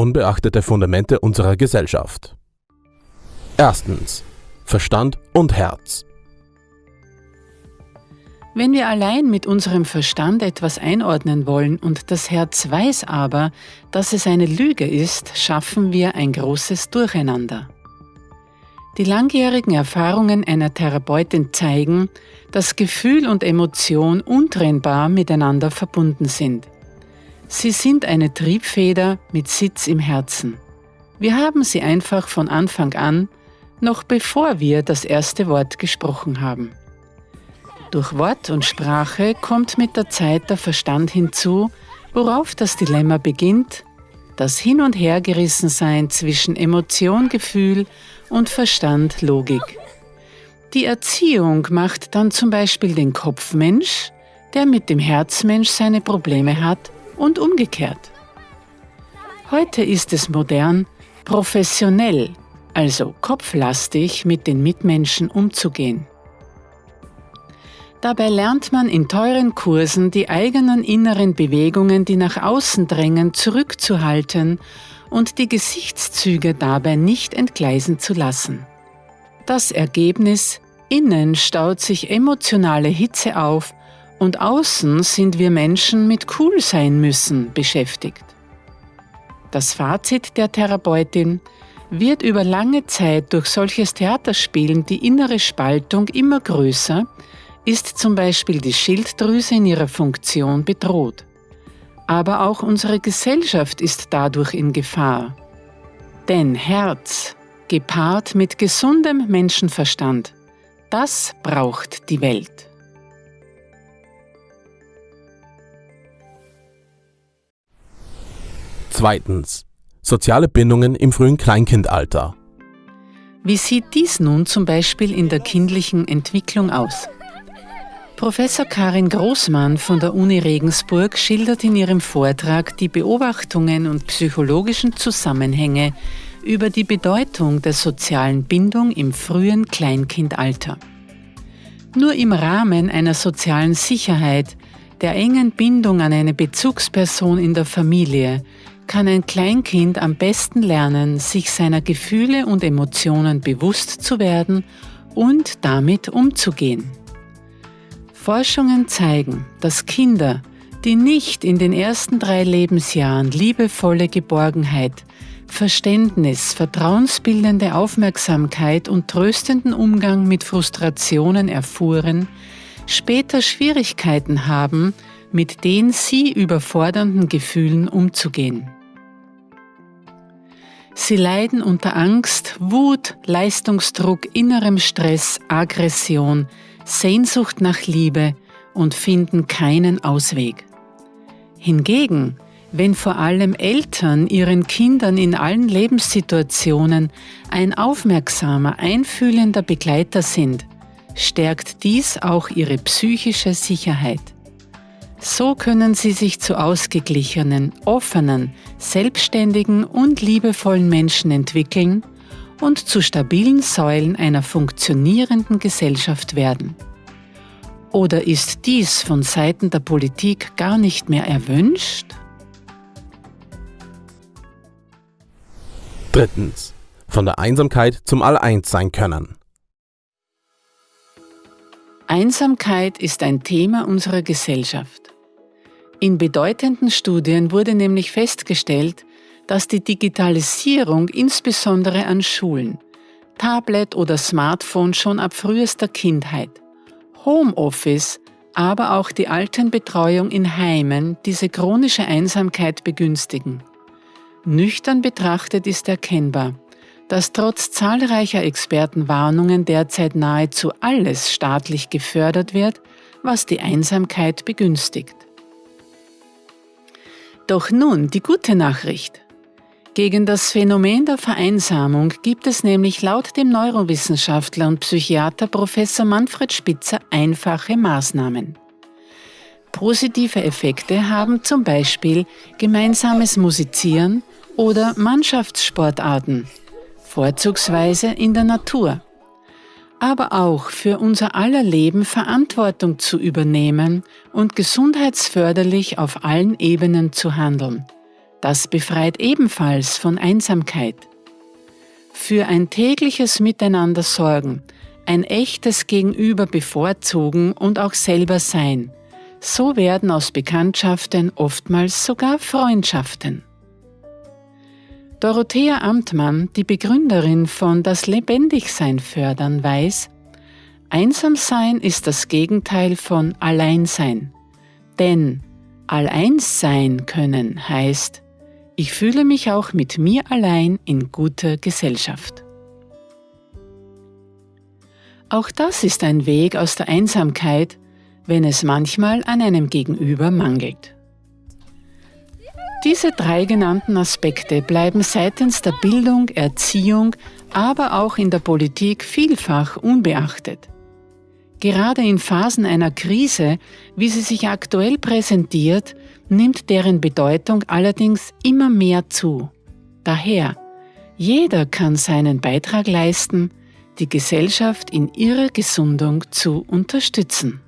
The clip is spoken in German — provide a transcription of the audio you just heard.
unbeachtete Fundamente unserer Gesellschaft. Erstens. Verstand und Herz. Wenn wir allein mit unserem Verstand etwas einordnen wollen und das Herz weiß aber, dass es eine Lüge ist, schaffen wir ein großes Durcheinander. Die langjährigen Erfahrungen einer Therapeutin zeigen, dass Gefühl und Emotion untrennbar miteinander verbunden sind. Sie sind eine Triebfeder mit Sitz im Herzen. Wir haben sie einfach von Anfang an, noch bevor wir das erste Wort gesprochen haben. Durch Wort und Sprache kommt mit der Zeit der Verstand hinzu, worauf das Dilemma beginnt, das Hin- und Hergerissensein zwischen Emotion, Gefühl und Verstand, Logik. Die Erziehung macht dann zum Beispiel den Kopfmensch, der mit dem Herzmensch seine Probleme hat, und umgekehrt. Heute ist es modern, professionell, also kopflastig mit den Mitmenschen umzugehen. Dabei lernt man in teuren Kursen die eigenen inneren Bewegungen, die nach außen drängen, zurückzuhalten und die Gesichtszüge dabei nicht entgleisen zu lassen. Das Ergebnis, innen staut sich emotionale Hitze auf und außen sind wir Menschen mit cool sein müssen beschäftigt. Das Fazit der Therapeutin wird über lange Zeit durch solches Theaterspielen die innere Spaltung immer größer, ist zum Beispiel die Schilddrüse in ihrer Funktion bedroht. Aber auch unsere Gesellschaft ist dadurch in Gefahr. Denn Herz, gepaart mit gesundem Menschenverstand, das braucht die Welt. Zweitens. Soziale Bindungen im frühen Kleinkindalter. Wie sieht dies nun zum Beispiel in der kindlichen Entwicklung aus? Professor Karin Großmann von der Uni Regensburg schildert in ihrem Vortrag die Beobachtungen und psychologischen Zusammenhänge über die Bedeutung der sozialen Bindung im frühen Kleinkindalter. Nur im Rahmen einer sozialen Sicherheit, der engen Bindung an eine Bezugsperson in der Familie, kann ein Kleinkind am besten lernen, sich seiner Gefühle und Emotionen bewusst zu werden und damit umzugehen. Forschungen zeigen, dass Kinder, die nicht in den ersten drei Lebensjahren liebevolle Geborgenheit, Verständnis, vertrauensbildende Aufmerksamkeit und tröstenden Umgang mit Frustrationen erfuhren, später Schwierigkeiten haben, mit den sie überfordernden Gefühlen umzugehen. Sie leiden unter Angst, Wut, Leistungsdruck, innerem Stress, Aggression, Sehnsucht nach Liebe und finden keinen Ausweg. Hingegen, wenn vor allem Eltern ihren Kindern in allen Lebenssituationen ein aufmerksamer, einfühlender Begleiter sind, stärkt dies auch ihre psychische Sicherheit. So können sie sich zu ausgeglichenen, offenen, selbstständigen und liebevollen Menschen entwickeln und zu stabilen Säulen einer funktionierenden Gesellschaft werden. Oder ist dies von Seiten der Politik gar nicht mehr erwünscht? Drittens. Von der Einsamkeit zum All-Eins sein können. Einsamkeit ist ein Thema unserer Gesellschaft. In bedeutenden Studien wurde nämlich festgestellt, dass die Digitalisierung insbesondere an Schulen, Tablet oder Smartphone schon ab frühester Kindheit, Homeoffice, aber auch die Altenbetreuung in Heimen diese chronische Einsamkeit begünstigen. Nüchtern betrachtet ist erkennbar, dass trotz zahlreicher Expertenwarnungen derzeit nahezu alles staatlich gefördert wird, was die Einsamkeit begünstigt. Doch nun die gute Nachricht. Gegen das Phänomen der Vereinsamung gibt es nämlich laut dem Neurowissenschaftler und Psychiater Professor Manfred Spitzer einfache Maßnahmen. Positive Effekte haben zum Beispiel gemeinsames Musizieren oder Mannschaftssportarten, vorzugsweise in der Natur. Aber auch für unser aller Leben Verantwortung zu übernehmen und gesundheitsförderlich auf allen Ebenen zu handeln Das befreit ebenfalls von Einsamkeit. Für ein tägliches Miteinander sorgen, ein echtes Gegenüber bevorzugen und auch selber sein. So werden aus Bekanntschaften oftmals sogar Freundschaften. Dorothea Amtmann, die Begründerin von Das Lebendigsein fördern, weiß, Einsamsein ist das Gegenteil von Alleinsein. Denn Alleins sein können heißt, ich fühle mich auch mit mir allein in guter Gesellschaft. Auch das ist ein Weg aus der Einsamkeit, wenn es manchmal an einem Gegenüber mangelt. Diese drei genannten Aspekte bleiben seitens der Bildung, Erziehung, aber auch in der Politik vielfach unbeachtet. Gerade in Phasen einer Krise, wie sie sich aktuell präsentiert, nimmt deren Bedeutung allerdings immer mehr zu. Daher, jeder kann seinen Beitrag leisten, die Gesellschaft in ihrer Gesundung zu unterstützen.